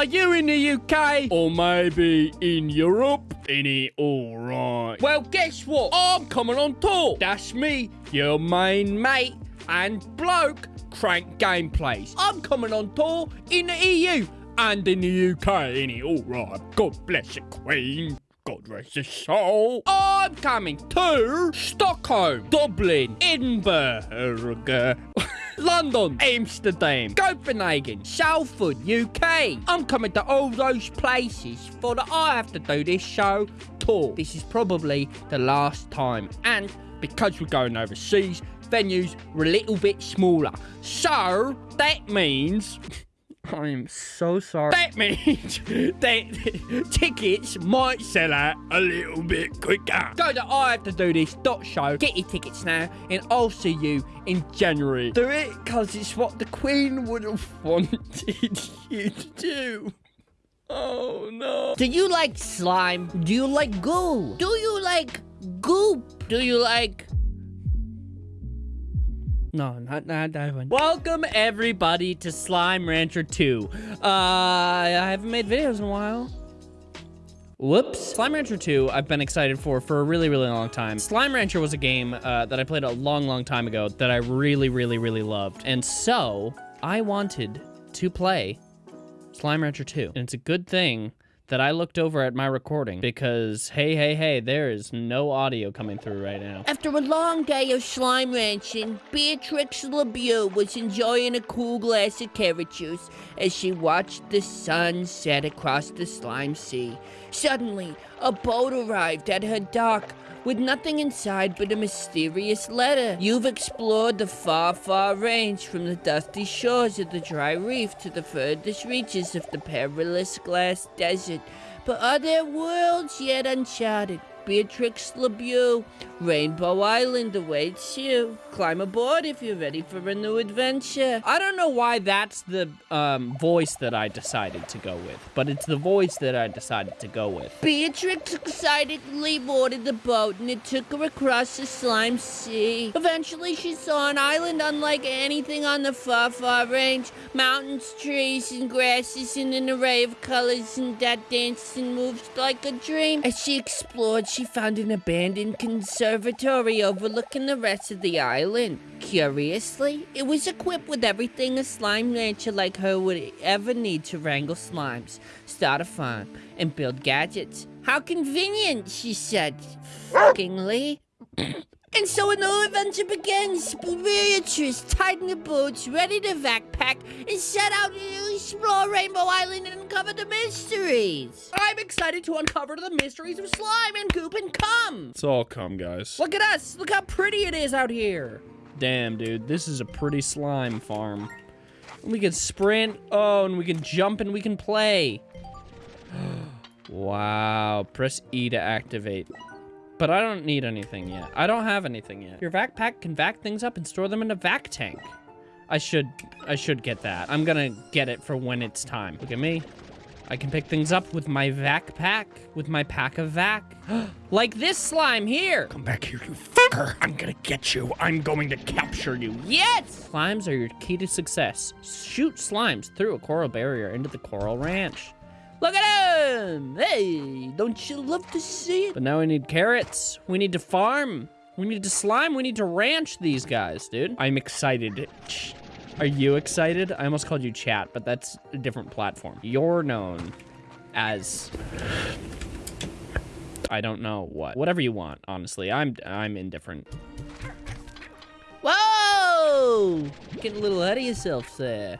Are you in the UK? Or maybe in Europe? Any alright. Well, guess what? I'm coming on tour. That's me, your main mate and bloke, Crank Gameplays. I'm coming on tour in the EU and in the UK. Any alright. God bless the Queen. God rest his soul. I'm coming to Stockholm, Dublin, Edinburgh, London, Amsterdam, Copenhagen, Salford, UK. I'm coming to all those places for that I have to do this show tour. This is probably the last time. And because we're going overseas, venues were a little bit smaller. So that means I am so sorry. That means that tickets might sell out a little bit quicker. Go to I have to do this dot show. Get your tickets now, and I'll see you in January. Do it because it's what the Queen would have wanted you to do. Oh no. Do you like slime? Do you like goo? Do you like goop? Do you like No, not not that one. Welcome everybody to Slime Rancher 2. Uh, I haven't made videos in a while. Whoops. Slime Rancher 2, I've been excited for for a really, really long time. Slime Rancher was a game uh, that I played a long, long time ago that I really, really, really loved. And so, I wanted to play Slime Rancher 2. And it's a good thing that I looked over at my recording because, hey, hey, hey, there is no audio coming through right now. After a long day of slime ranching, Beatrix LeBeau was enjoying a cool glass of carrot juice as she watched the sun set across the slime sea. Suddenly, a boat arrived at her dock with nothing inside but a mysterious letter. You've explored the far, far range from the dusty shores of the dry reef to the furthest reaches of the perilous glass desert. But are there worlds yet uncharted? Beatrix LeBeau, Rainbow Island awaits you. Climb aboard if you're ready for a new adventure. I don't know why that's the um, voice that I decided to go with, but it's the voice that I decided to go with. Beatrix excitedly boarded the boat and it took her across the slime sea. Eventually, she saw an island unlike anything on the far, far range. Mountains, trees, and grasses in an array of colors and that danced and moved like a dream. As she explored, she found an abandoned conservatory overlooking the rest of the island. Curiously, it was equipped with everything a slime rancher like her would ever need to wrangle slimes, start a farm, and build gadgets. How convenient, she said, fuckingly. And so a new adventure begins. Beatrice tightened the boots, ready to backpack, and set out to explore Rainbow Island and uncover the mysteries. I'm excited to uncover the mysteries of slime and goop and cum. It's all come, guys. Look at us. Look how pretty it is out here. Damn, dude. This is a pretty slime farm. We can sprint. Oh, and we can jump and we can play. wow. Press E to activate. But I don't need anything yet. I don't have anything yet. Your vac pack can vac things up and store them in a vac tank. I should, I should get that. I'm gonna get it for when it's time. Look at me. I can pick things up with my vac pack, with my pack of vac. like this slime here. Come back here, you fucker. I'm gonna get you. I'm going to capture you. Yes! Slimes are your key to success. Shoot slimes through a coral barrier into the coral ranch. Look at him! Hey, don't you love to see it? But now we need carrots. We need to farm. We need to slime. We need to ranch these guys, dude. I'm excited. Are you excited? I almost called you chat, but that's a different platform. You're known as... I don't know what. Whatever you want, honestly. I'm I'm indifferent. Whoa! Getting a little ahead of yourself there.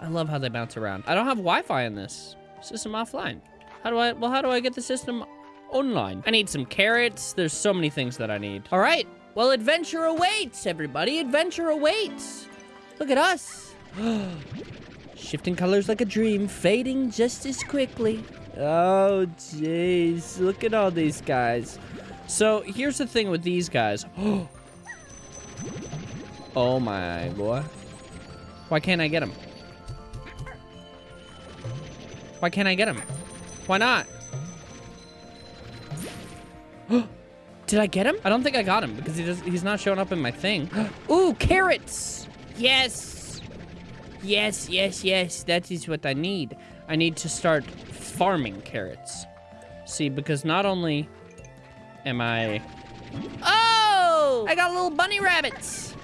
I love how they bounce around. I don't have Wi-Fi in this. System offline. How do I, well, how do I get the system online? I need some carrots. There's so many things that I need. All right. Well, adventure awaits, everybody. Adventure awaits. Look at us. Shifting colors like a dream, fading just as quickly. Oh, jeez. Look at all these guys. So, here's the thing with these guys. oh, my boy. Why can't I get them? Why can't I get him? Why not? Did I get him? I don't think I got him because he does, he's not showing up in my thing. Ooh, carrots! Yes! Yes, yes, yes. That is what I need. I need to start farming carrots. See, because not only am I... Oh! I got a little bunny rabbits!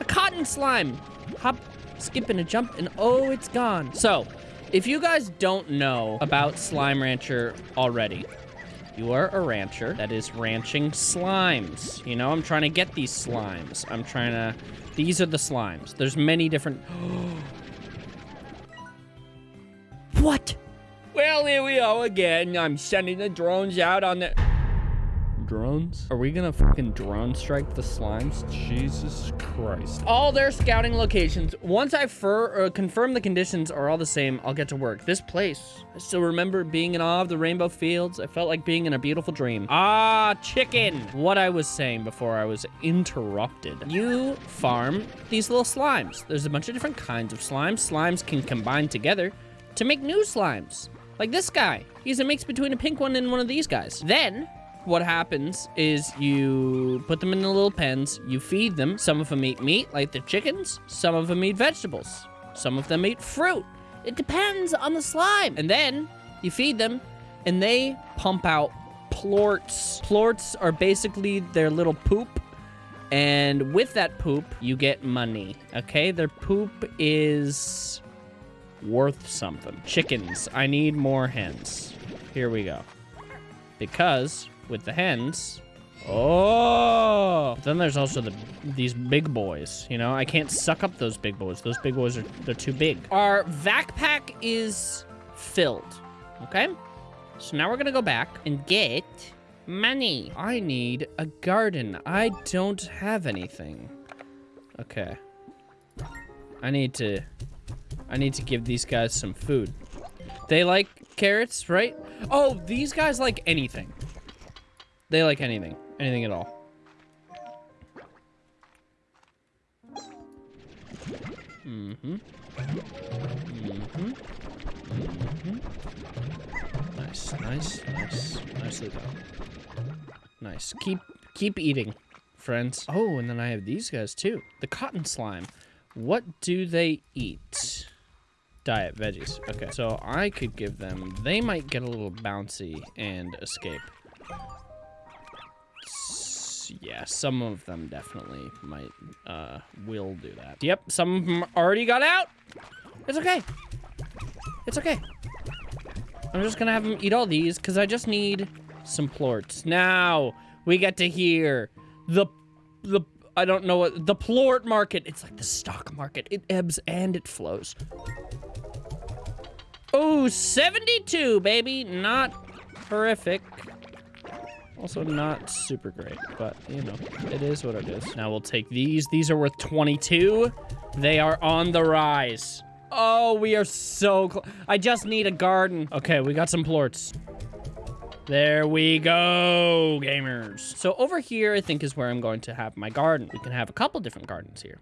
A cotton slime! Hop, skip, and a jump, and oh, it's gone. So, if you guys don't know about Slime Rancher already, you are a rancher that is ranching slimes. You know, I'm trying to get these slimes. I'm trying to... These are the slimes. There's many different... what? Well, here we are again. I'm sending the drones out on the... Drones? Are we gonna fucking drone strike the slimes? Jesus Christ. All their scouting locations. Once I fur, uh, confirm the conditions are all the same, I'll get to work. This place. I still remember being in awe of the rainbow fields. I felt like being in a beautiful dream. Ah, chicken. What I was saying before I was interrupted. You farm these little slimes. There's a bunch of different kinds of slimes. Slimes can combine together to make new slimes. Like this guy. He's a mix between a pink one and one of these guys. Then, what happens is you put them in the little pens, you feed them. Some of them eat meat, like the chickens. Some of them eat vegetables. Some of them eat fruit. It depends on the slime. And then you feed them, and they pump out plorts. Plorts are basically their little poop. And with that poop, you get money. Okay? Their poop is worth something. Chickens. I need more hens. Here we go. Because with the hens. Oh! But then there's also the these big boys. You know, I can't suck up those big boys. Those big boys are they're too big. Our vac pack is filled. Okay? So now we're gonna go back and get money. I need a garden. I don't have anything. Okay. I need to I need to give these guys some food. They like carrots, right? Oh, these guys like anything. They like anything. Anything at all. Mm-hmm. Mm-hmm. Mm-hmm. Nice, nice, nice. Nicely done. Nice. Keep keep eating, friends. Oh, and then I have these guys too. The cotton slime. What do they eat? Diet veggies. Okay, so I could give them... They might get a little bouncy and escape yeah, some of them definitely might, uh, will do that. Yep, some of them already got out. It's okay. It's okay. I'm just gonna have them eat all these because I just need some plorts. Now we get to hear the, the, I don't know what, the plort market. It's like the stock market. It ebbs and it flows. Oh, 72, baby. Not horrific. Also not super great, but, you know, it is what it is. Now we'll take these. These are worth 22. They are on the rise. Oh, we are so close. I just need a garden. Okay, we got some plorts. There we go, gamers. So over here, I think is where I'm going to have my garden. We can have a couple different gardens here.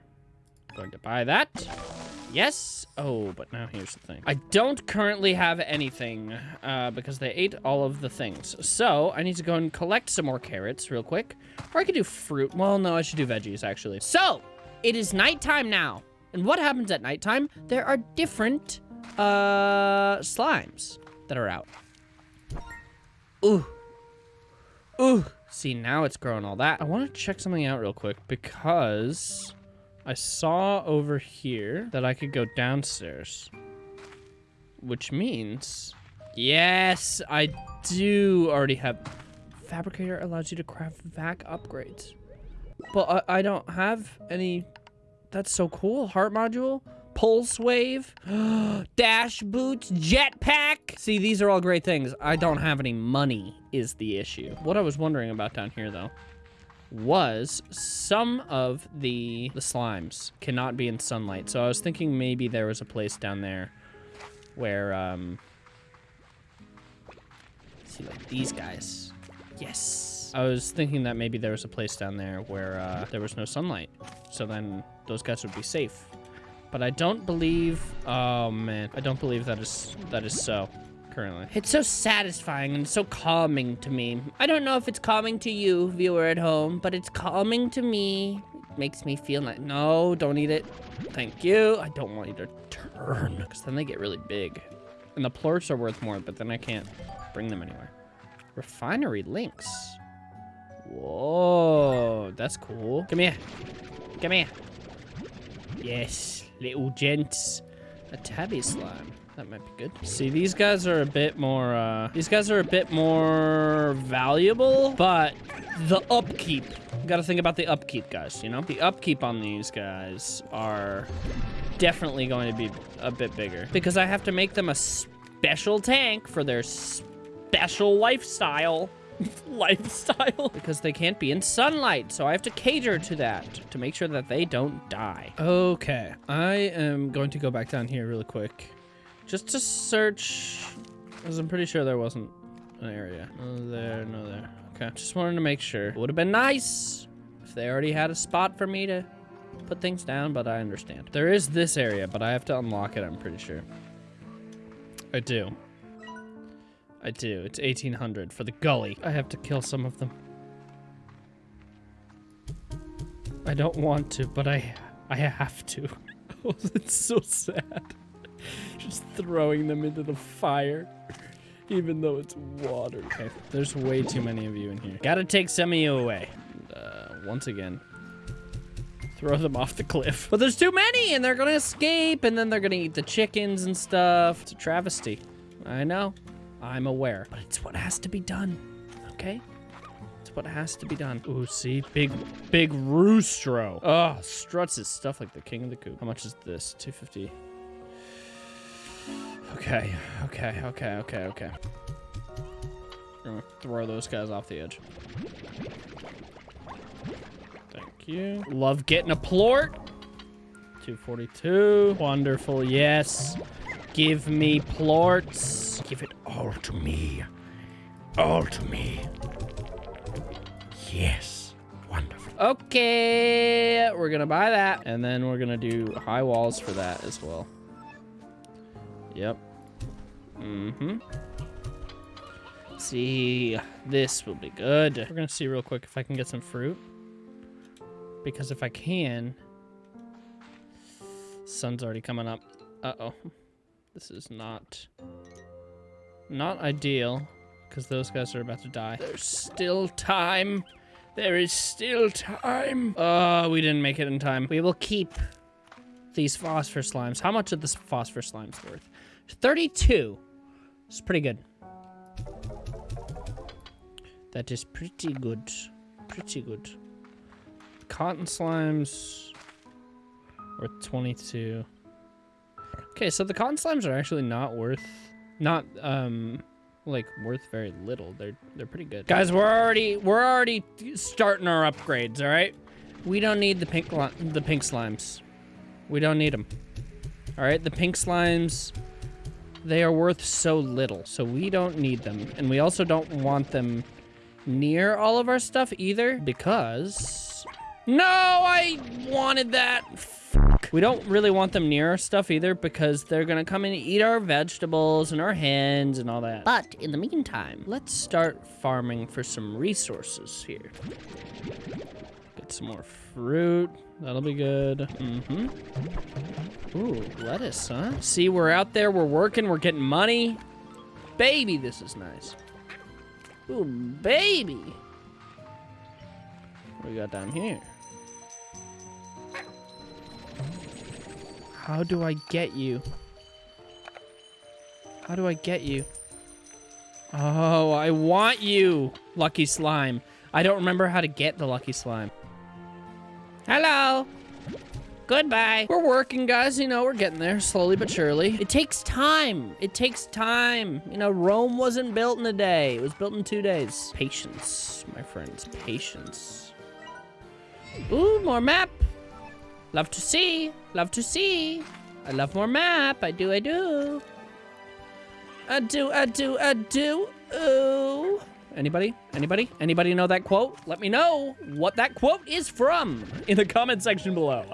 I'm Going to buy that. Yes. Oh, but now here's the thing. I don't currently have anything uh, because they ate all of the things. So I need to go and collect some more carrots real quick. Or I could do fruit. Well, no, I should do veggies actually. So it is nighttime now. And what happens at nighttime? There are different uh, slimes that are out. Ooh. Ooh. See, now it's growing all that. I want to check something out real quick because I saw over here that I could go downstairs. Which means... Yes, I do already have... Fabricator allows you to craft vac upgrades. But I, I don't have any... That's so cool. Heart module. Pulse wave. Dash boots. Jetpack. See, these are all great things. I don't have any money is the issue. What I was wondering about down here, though, was some of the, the slimes cannot be in sunlight. So I was thinking maybe there was a place down there where, um, see, like these guys. Yes. I was thinking that maybe there was a place down there where uh, there was no sunlight. So then those guys would be safe. But I don't believe, oh man, I don't believe that is that is so currently. It's so satisfying and so calming to me. I don't know if it's calming to you, viewer at home, but it's calming to me. It makes me feel like, no, don't eat it. Thank you. I don't want you to turn, because then they get really big. And the plorts are worth more, but then I can't bring them anywhere. Refinery links. Whoa, that's cool. Come here. Come here. Yes, little gents. A tabby slime. That might be good. See, these guys are a bit more, uh, these guys are a bit more valuable, but the upkeep. You gotta think about the upkeep, guys, you know? The upkeep on these guys are definitely going to be a bit bigger because I have to make them a special tank for their special lifestyle. lifestyle because they can't be in sunlight so i have to cater to that to make sure that they don't die okay i am going to go back down here really quick just to search because i'm pretty sure there wasn't an area no there no there okay just wanted to make sure would have been nice if they already had a spot for me to put things down but i understand there is this area but i have to unlock it i'm pretty sure i do I do. It's 1800 for the gully. I have to kill some of them. I don't want to, but I I have to. oh, it's so sad. Just throwing them into the fire. Even though it's water. Okay, there's way too many of you in here. Gotta take some of you away. Uh, once again, throw them off the cliff. But there's too many, and they're gonna escape, and then they're gonna eat the chickens and stuff. It's a travesty. I know. I'm aware. But it's what has to be done, okay? It's what has to be done. Ooh, see? Big, big roostro. Oh, struts his stuff like the king of the coop. How much is this? 250. Okay, okay, okay, okay, okay. I'm gonna throw those guys off the edge. Thank you. Love getting a plort. 242. Wonderful, yes. Give me plorts. Give it all to me. All to me. Yes. Wonderful. Okay, we're gonna buy that. And then we're gonna do high walls for that as well. Yep. Mm-hmm. See, this will be good. We're gonna see real quick if I can get some fruit. Because if I can... Sun's already coming up. Uh-oh. This is not... Not ideal. Because those guys are about to die. There's still time. There is still time. Oh, we didn't make it in time. We will keep these phosphor slimes. How much are this phosphor slimes worth? 32. It's pretty good. That is pretty good. Pretty good. Cotton slimes worth 22. Okay, so the cotton slimes are actually not worth, not um, like worth very little. They're they're pretty good. Guys, we're already we're already starting our upgrades. All right, we don't need the pink the pink slimes. We don't need them. All right, the pink slimes, they are worth so little, so we don't need them, and we also don't want them near all of our stuff either because. No, I wanted that. We don't really want them near our stuff either because they're gonna come and eat our vegetables and our hens and all that. But in the meantime, let's start farming for some resources here. Get some more fruit. That'll be good. Mm-hmm. Ooh, lettuce, huh? See, we're out there, we're working, we're getting money. Baby, this is nice. Ooh, baby. What do we got down here? How do I get you? How do I get you? Oh, I want you, Lucky Slime. I don't remember how to get the Lucky Slime. Hello. Goodbye. We're working, guys. You know, we're getting there slowly but surely. It takes time. It takes time. You know, Rome wasn't built in a day. It was built in two days. Patience, my friends. Patience. Ooh, more map. Love to see. Love to see. I love more map. I do, I do. I do, I do, I do. Ooh. Anybody? Anybody? Anybody know that quote? Let me know what that quote is from in the comment section below.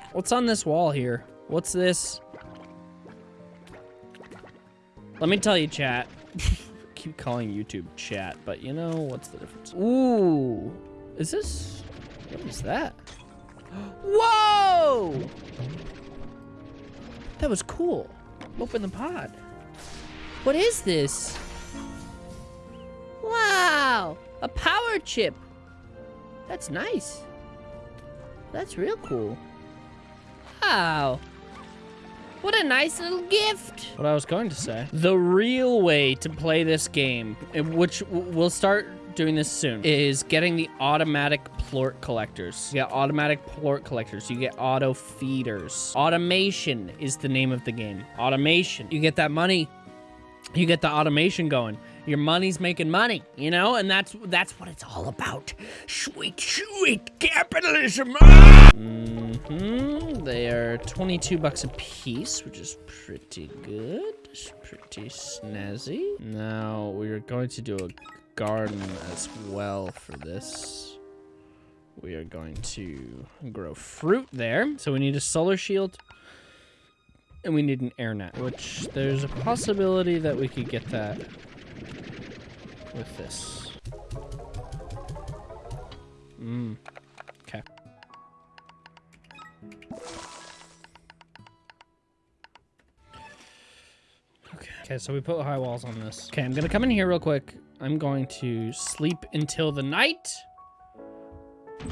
What's on this wall here? What's this? Let me tell you, chat. keep calling YouTube chat, but you know, what's the difference? Ooh. Is this? What is that? Whoa! That was cool. Open the pod. What is this? Wow. A power chip. That's nice. That's real cool. Wow. What a nice little gift. What I was going to say. The real way to play this game, which we'll start doing this soon, is getting the automatic plort collectors. You get automatic plort collectors. You get auto feeders. Automation is the name of the game. Automation. You get that money. You get the automation going. Your money's making money, you know, and that's that's what it's all about. Sweet, sweet capitalism. Mm-hmm. They are 22 bucks a piece, which is pretty good. It's Pretty snazzy. Now we're going to do a garden as well for this. We are going to grow fruit there. So we need a solar shield and we need an air net, which there's a possibility that we could get that with this. Mmm. Okay. Okay. Okay, so we put high walls on this. Okay, I'm gonna come in here real quick. I'm going to sleep until the night.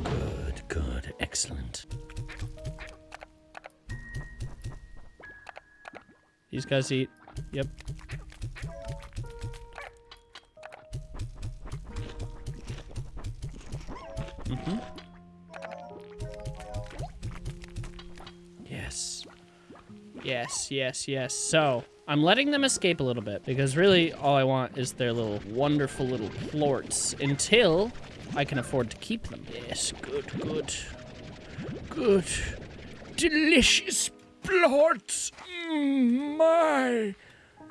Good, good, excellent. These guys eat. Yep. Mm-hmm. Yes. Yes, yes, yes. So, I'm letting them escape a little bit because really all I want is their little wonderful little plorts until I can afford to keep them. Yes, good, good. Good. Delicious plorts. Mm, my.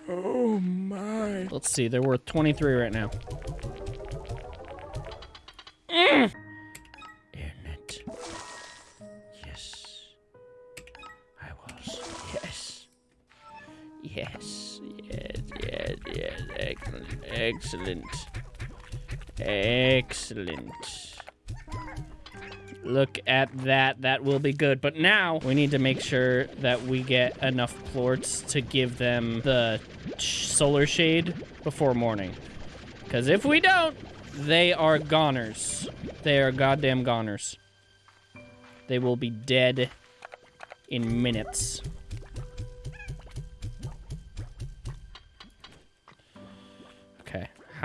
Oh, my. Let's see. They're worth 23 right now. Excellent. Excellent. Look at that. That will be good. But now we need to make sure that we get enough plorts to give them the solar shade before morning. Because if we don't, they are goners. They are goddamn goners. They will be dead in minutes.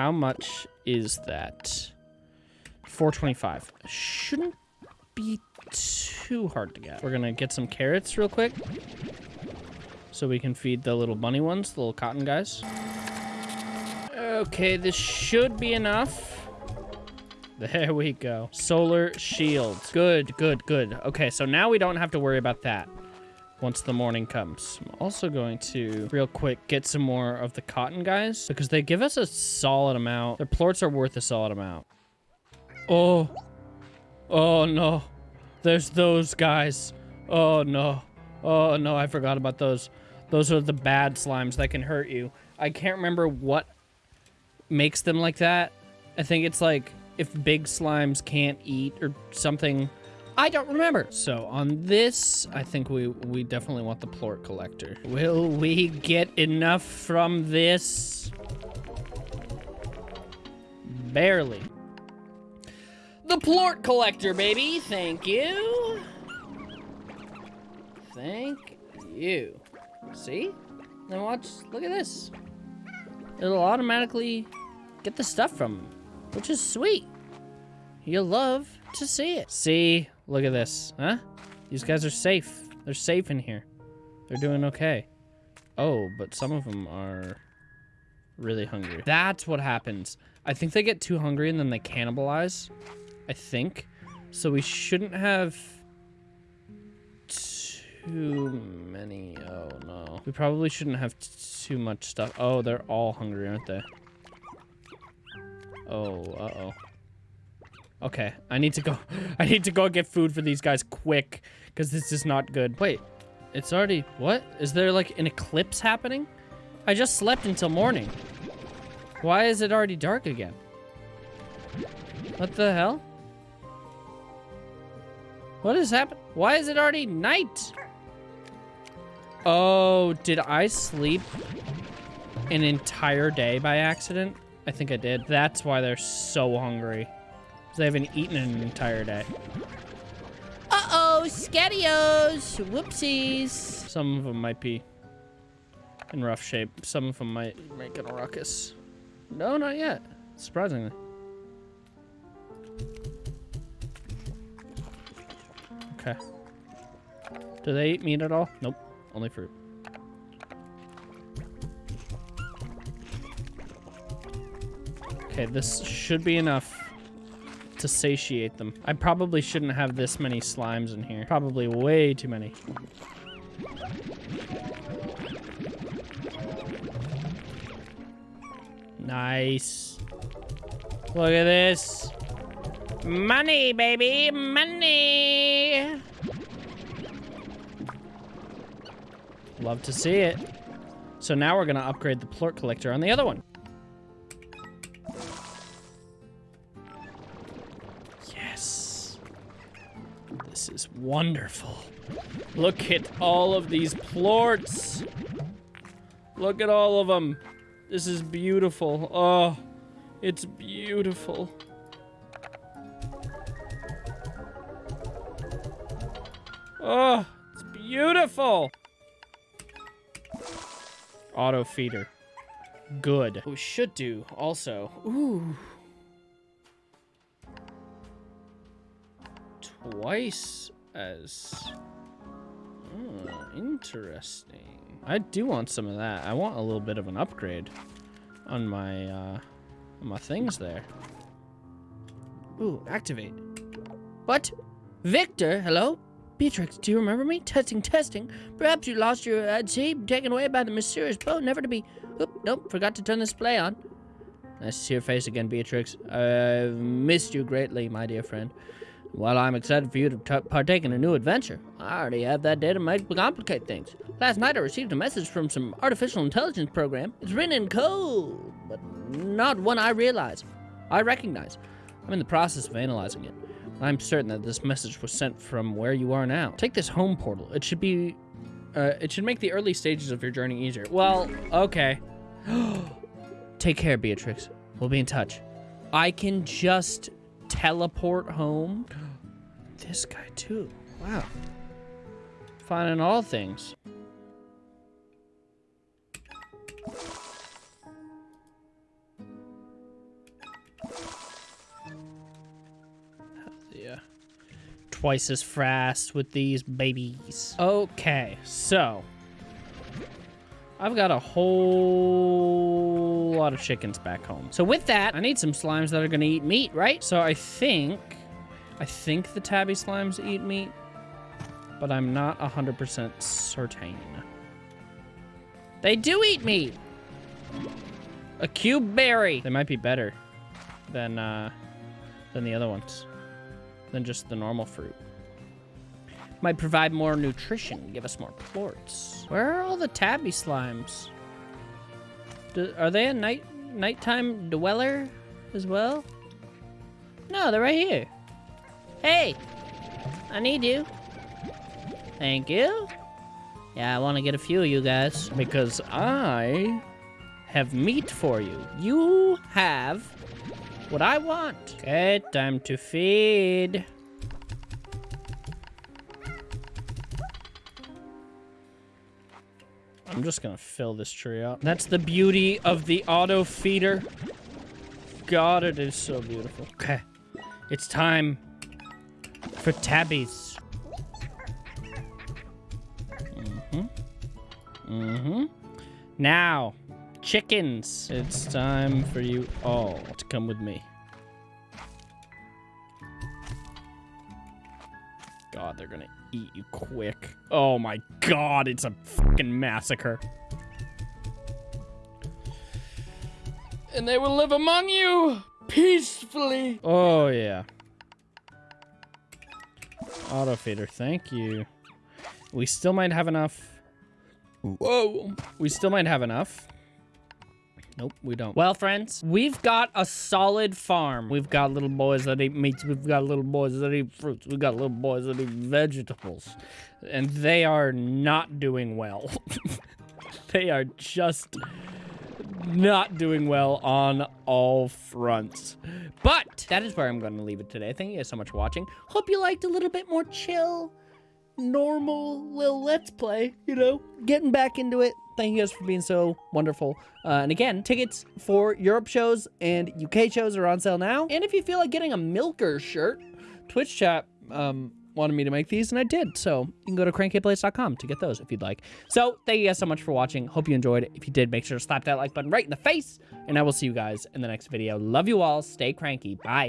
How much is that? 425. Shouldn't be too hard to get. We're gonna get some carrots real quick. So we can feed the little bunny ones, the little cotton guys. Okay, this should be enough. There we go. Solar shield. Good, good, good. Okay, so now we don't have to worry about that once the morning comes. I'm also going to, real quick, get some more of the cotton guys because they give us a solid amount. Their plorts are worth a solid amount. Oh. Oh, no. There's those guys. Oh, no. Oh, no, I forgot about those. Those are the bad slimes that can hurt you. I can't remember what makes them like that. I think it's like if big slimes can't eat or something. I don't remember. So on this, I think we we definitely want the plort collector. Will we get enough from this? Barely. The plort collector, baby. Thank you. Thank you. See? Then watch. Look at this. It'll automatically get the stuff from which is sweet. You'll love to see it. See? Look at this. Huh? These guys are safe. They're safe in here. They're doing okay. Oh, but some of them are really hungry. That's what happens. I think they get too hungry and then they cannibalize. I think. So we shouldn't have too many. Oh, no. We probably shouldn't have too much stuff. Oh, they're all hungry, aren't they? Oh, uh-oh. Okay, I need to go. I need to go get food for these guys quick, because this is not good. Wait, it's already... What? Is there, like, an eclipse happening? I just slept until morning. Why is it already dark again? What the hell? What is happening? Why is it already night? Oh, did I sleep an entire day by accident? I think I did. That's why they're so hungry. 'Cause They haven't eaten in an entire day. Uh-oh, Scattios. Whoopsies. Some of them might be in rough shape. Some of them might make a ruckus. No, not yet. Surprisingly. Okay. Do they eat meat at all? Nope. Only fruit. Okay, this should be enough to satiate them. I probably shouldn't have this many slimes in here. Probably way too many. Nice. Look at this. Money, baby, money. Love to see it. So now we're gonna upgrade the plort collector on the other one. Wonderful. Look at all of these plorts. Look at all of them. This is beautiful. Oh, it's beautiful. Oh, it's beautiful. Auto feeder. Good. We should do also. Ooh. Twice as. Oh, interesting. I do want some of that. I want a little bit of an upgrade on my uh on my things there. Ooh, activate. What? Viktor, hello? Beatrix, do you remember me? Testing, testing. Perhaps you lost your at sea, taken away by the mysterious boat, never to be... Oop, nope, forgot to turn the display on. Nice to see your face again, Beatrix. I've missed you greatly, my dear friend. While I'm excited for you to partake in a new adventure, I already have that data might complicate things. Last night I received a message from some artificial intelligence program. It's written in code, but not one I realize. I recognize. I'm in the process of analyzing it. I'm certain that this message was sent from where you are now. Take this home portal. It should be, uh, it should make the early stages of your journey easier. Well, okay. Take care, Beatrix. We'll be in touch. I can just teleport home. This guy too. Wow. Finding all things. Yeah. Twice as fast with these babies. Okay, so I've got a whole lot of chickens back home. So with that, I need some slimes that are gonna eat meat, right? So I think, I think the tabby slimes eat meat, but I'm not 100% certain. They do eat meat! A Cuberry! They might be better than, uh, than the other ones. Than just the normal fruit. Might provide more nutrition, give us more plorts. Where are all the tabby slimes? Do, are they a night nighttime dweller as well? No, they're right here. Hey, I need you. Thank you. Yeah, I want to get a few of you guys because I have meat for you. You have what I want. Okay, time to feed. I'm just gonna fill this tree up. That's the beauty of the auto feeder. God, it is so beautiful. Okay, it's time for tabbies. Mm-hmm. Mm-hmm. Now, chickens. It's time for you all to come with me. God, they're gonna eat you quick. Oh my god, it's a fucking massacre. And they will live among you peacefully. Oh, yeah. Auto feeder, thank you. We still might have enough. Whoa. We still might have enough. Nope, we don't. Well, friends, we've got a solid farm. We've got little boys that eat meats. We've got little boys that eat fruits. We've got little boys that eat vegetables. And they are not doing well. they are just not doing well on all fronts. But that is where I'm going to leave it today. Thank you guys so much for watching. Hope you liked a little bit more chill, normal little let's play, you know, getting back into it. Thank you guys for being so wonderful. Uh, and again, tickets for Europe shows and UK shows are on sale now. And if you feel like getting a Milker shirt, Twitch chat um, wanted me to make these, and I did. So you can go to crankplace.com to get those if you'd like. So thank you guys so much for watching. Hope you enjoyed. If you did, make sure to slap that like button right in the face. And I will see you guys in the next video. Love you all. Stay cranky. Bye.